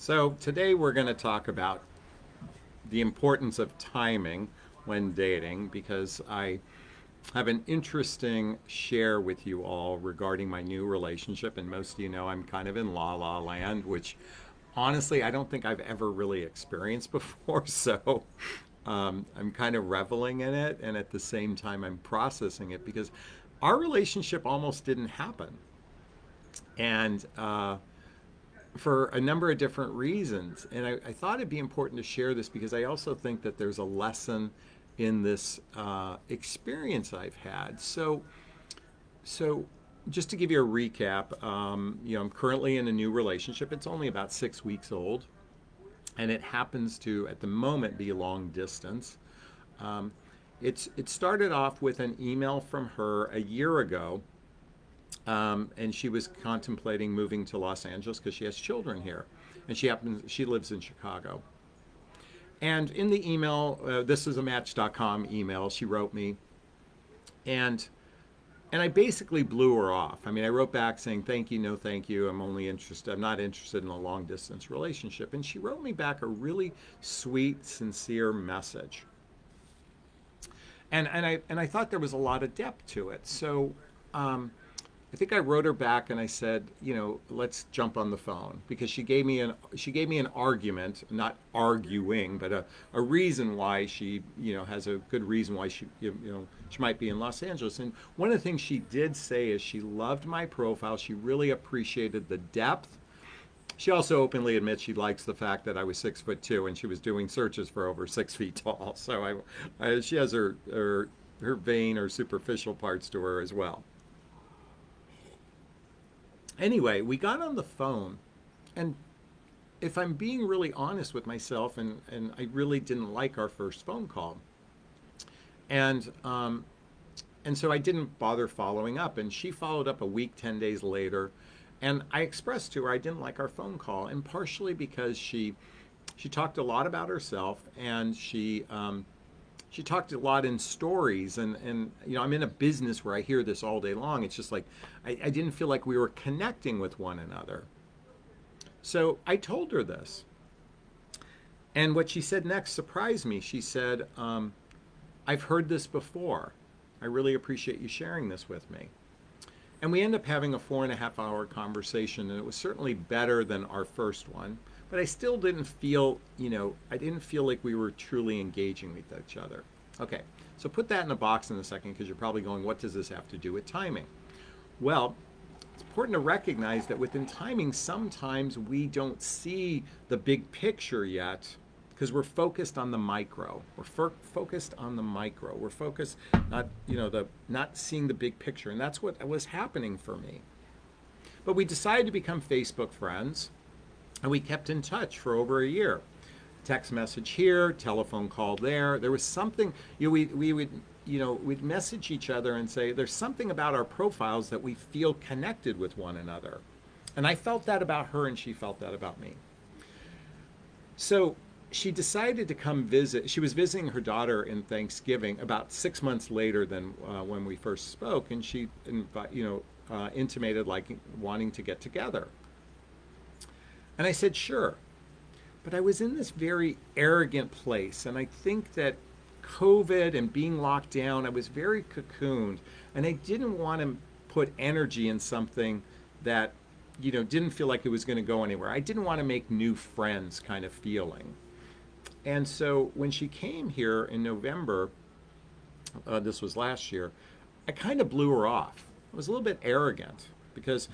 So today we're going to talk about the importance of timing when dating because I have an interesting share with you all regarding my new relationship and most of you know I'm kind of in la la land which honestly I don't think I've ever really experienced before so um, I'm kind of reveling in it and at the same time I'm processing it because our relationship almost didn't happen. And uh, for a number of different reasons. And I, I, thought it'd be important to share this because I also think that there's a lesson in this uh, experience I've had. So, so just to give you a recap, um, you know, I'm currently in a new relationship. It's only about six weeks old, and it happens to, at the moment, be long distance. Um, it's it started off with an email from her a year ago um, and she was contemplating moving to Los Angeles because she has children here, and she happens she lives in Chicago. And in the email, uh, this is a Match.com email she wrote me, and and I basically blew her off. I mean, I wrote back saying, "Thank you, no, thank you. I'm only interested. I'm not interested in a long distance relationship." And she wrote me back a really sweet, sincere message. And and I and I thought there was a lot of depth to it. So. Um, I think I wrote her back and I said, you know, let's jump on the phone because she gave me an she gave me an argument, not arguing, but a, a reason why she, you know, has a good reason why she, you know, she might be in Los Angeles. And one of the things she did say is she loved my profile. She really appreciated the depth. She also openly admits she likes the fact that I was six foot two and she was doing searches for over six feet tall. So I, I she has her, her her vain or superficial parts to her as well. Anyway, we got on the phone, and if I'm being really honest with myself, and, and I really didn't like our first phone call. And, um, and so I didn't bother following up. And she followed up a week, 10 days later. And I expressed to her I didn't like our phone call, and partially because she, she talked a lot about herself, and she, um, she talked a lot in stories and and you know i'm in a business where i hear this all day long. It's just like I, I, didn't feel like we were connecting with one another. So i told her this. And what she said next surprised me. She said um, i've heard this before. I really appreciate you sharing this with me. And we end up having a four and a half hour conversation and it was certainly better than our first one but I still didn't feel, you know, I didn't feel like we were truly engaging with each other. Okay, so put that in a box in a second because you're probably going, what does this have to do with timing? Well, it's important to recognize that within timing, sometimes we don't see the big picture yet because we're focused on the micro. We're focused on the micro. We're focused not, you know, the not seeing the big picture, and that's what was happening for me. But we decided to become Facebook friends. And we kept in touch for over a year. Text message here, telephone call there. There was something, you know, we, we would, you know, we'd message each other and say, there's something about our profiles that we feel connected with one another. And I felt that about her and she felt that about me. So she decided to come visit. She was visiting her daughter in Thanksgiving about six months later than uh, when we first spoke, and she, you know, uh, intimated like wanting to get together. And I said, sure. But I was in this very arrogant place. And I think that COVID and being locked down, I was very cocooned. And I didn't want to put energy in something that, you know, didn't feel like it was going to go anywhere. I didn't want to make new friends kind of feeling. And so when she came here in November, uh, this was last year, I kind of blew her off. I was a little bit arrogant because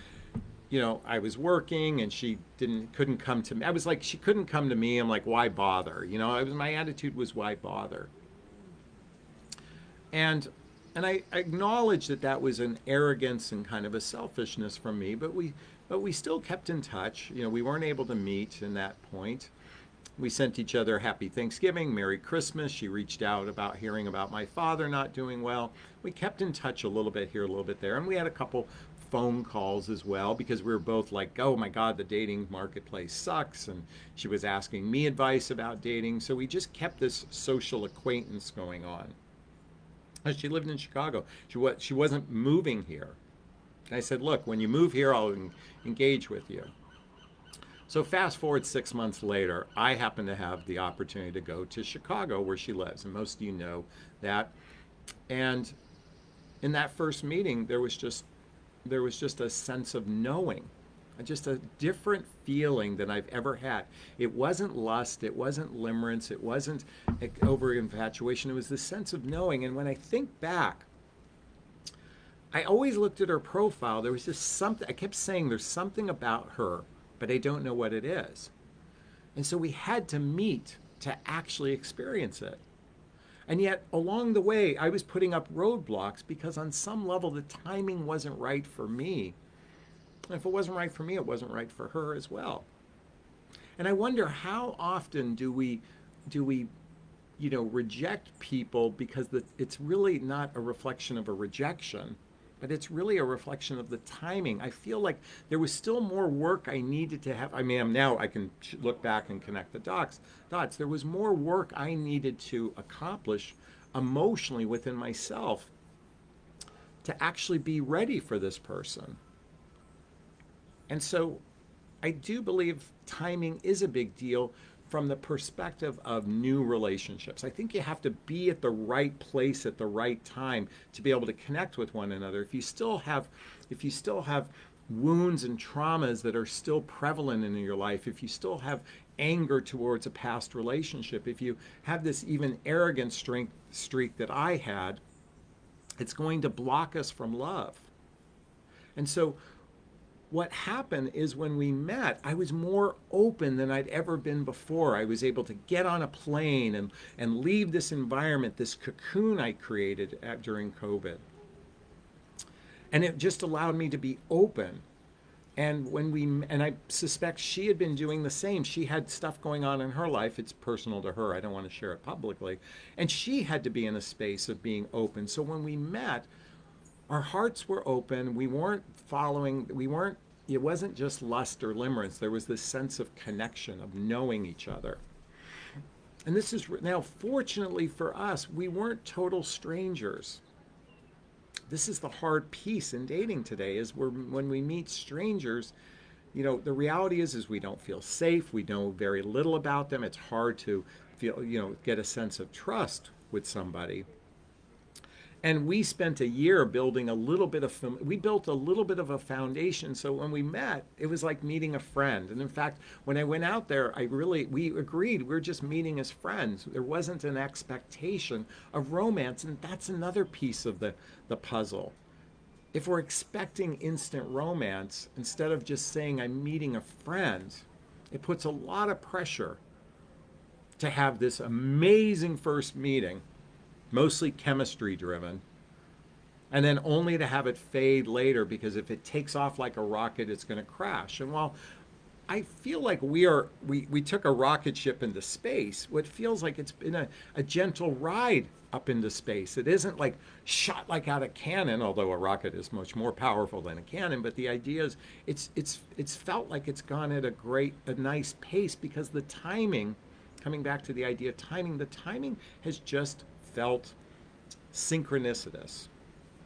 you know, I was working and she didn't couldn't come to me. I was like, she couldn't come to me. I'm like, why bother? You know, I was my attitude was why bother. And and I, I acknowledge that that was an arrogance and kind of a selfishness from me, but we but we still kept in touch. You know, we weren't able to meet in that point. We sent each other happy Thanksgiving, Merry Christmas. She reached out about hearing about my father not doing well. We kept in touch a little bit here, a little bit there, and we had a couple phone calls as well because we were both like, oh my God, the dating marketplace sucks. And she was asking me advice about dating. So we just kept this social acquaintance going on. She lived in Chicago. She, was, she wasn't moving here. And I said, look, when you move here, I'll engage with you. So fast forward six months later, I happen to have the opportunity to go to Chicago where she lives, and most of you know that. And in that first meeting, there was just there was just a sense of knowing, just a different feeling than I've ever had. It wasn't lust, it wasn't limerence, it wasn't eh, over infatuation. It was the sense of knowing. And when I think back, I always looked at her profile. There was just something. I kept saying, "There's something about her." but I don't know what it is. And so we had to meet to actually experience it. And yet, along the way, I was putting up roadblocks because, on some level, the timing wasn't right for me. And if it wasn't right for me, it wasn't right for her as well. And I wonder how often do we, do we, you know, reject people because the, it's really not a reflection of a rejection, but it's really a reflection of the timing. I feel like there was still more work I needed to have. I mean, now I can look back and connect the dots. Dots. There was more work I needed to accomplish emotionally within myself to actually be ready for this person. And so I do believe timing is a big deal from the perspective of new relationships. I think you have to be at the right place at the right time to be able to connect with one another. If you still have if you still have wounds and traumas that are still prevalent in your life, if you still have anger towards a past relationship, if you have this even arrogant streak, streak that I had, it's going to block us from love. And so what happened is when we met, I was more open than I'd ever been before. I was able to get on a plane and, and leave this environment, this cocoon I created at, during COVID. And it just allowed me to be open. And when we, and I suspect she had been doing the same. She had stuff going on in her life. It's personal to her. I don't want to share it publicly. And she had to be in a space of being open. So when we met, our hearts were open. We weren't following, we weren't it wasn't just lust or limerence. There was this sense of connection, of knowing each other. And this is now, fortunately for us, we weren't total strangers. This is the hard piece in dating today is we're, when we meet strangers, you know, the reality is, is we don't feel safe. We know very little about them. It's hard to feel, you know, get a sense of trust with somebody. And we spent a year building a little bit of, we built a little bit of a foundation. So when we met, it was like meeting a friend. And in fact, when I went out there, I really, we agreed we are just meeting as friends. There wasn't an expectation of romance. And that's another piece of the, the puzzle. If we're expecting instant romance, instead of just saying I'm meeting a friend, it puts a lot of pressure to have this amazing first meeting mostly chemistry driven, and then only to have it fade later because if it takes off like a rocket, it's going to crash. And while I feel like we are we, we took a rocket ship into space, what feels like it's been a, a gentle ride up into space. It isn't like shot like out of cannon, although a rocket is much more powerful than a cannon. But the idea is it's it's it's felt like it's gone at a great a nice pace because the timing, coming back to the idea of timing, the timing has just felt synchronicitous.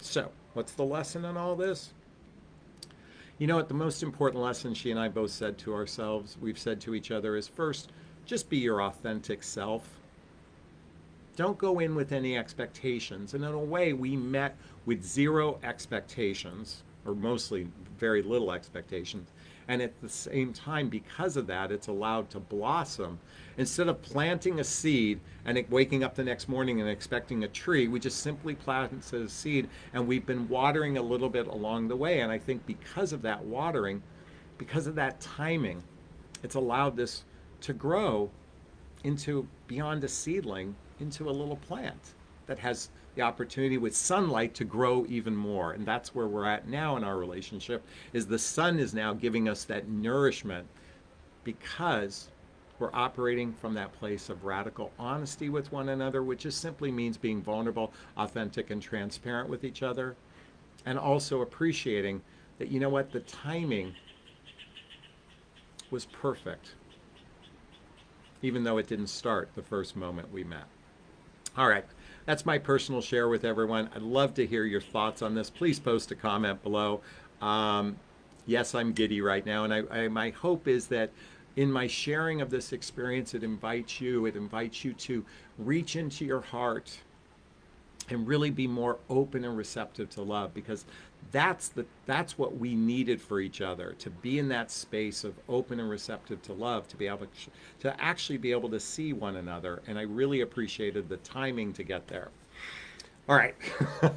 So, what's the lesson in all this? You know what? The most important lesson she and I both said to ourselves, we've said to each other, is first, just be your authentic self. Don't go in with any expectations. And in a way, we met with zero expectations, or mostly very little expectations. And at the same time, because of that, it's allowed to blossom. Instead of planting a seed and waking up the next morning and expecting a tree, we just simply planted a seed and we've been watering a little bit along the way. And I think because of that watering, because of that timing, it's allowed this to grow into beyond a seedling into a little plant that has the opportunity with sunlight to grow even more. And that's where we're at now in our relationship is the sun is now giving us that nourishment because we're operating from that place of radical honesty with one another, which just simply means being vulnerable, authentic, and transparent with each other. And also appreciating that, you know what, the timing was perfect, even though it didn't start the first moment we met. All right that's my personal share with everyone. I'd love to hear your thoughts on this. Please post a comment below. Um, yes, I'm giddy right now, and I, I, my hope is that in my sharing of this experience, it invites you, it invites you to reach into your heart and really be more open and receptive to love because that's the that's what we needed for each other to be in that space of open and receptive to love to be able to, to actually be able to see one another and i really appreciated the timing to get there. All right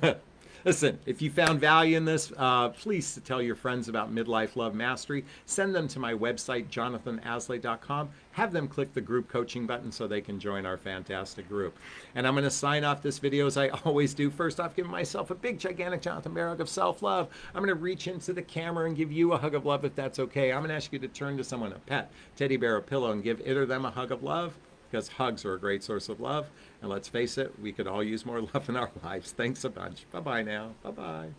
Listen, if you found value in this, uh, please tell your friends about Midlife Love Mastery. Send them to my website, jonathanaslay.com. Have them click the group coaching button so they can join our fantastic group. And I'm going to sign off this video as I always do. First off, giving myself a big, gigantic Jonathan hug of self love. I'm going to reach into the camera and give you a hug of love if that's okay. I'm going to ask you to turn to someone, a pet, teddy bear, a pillow, and give it or them a hug of love because hugs are a great source of love. And let's face it, we could all use more love in our lives. Thanks a bunch. Bye bye now. Bye bye.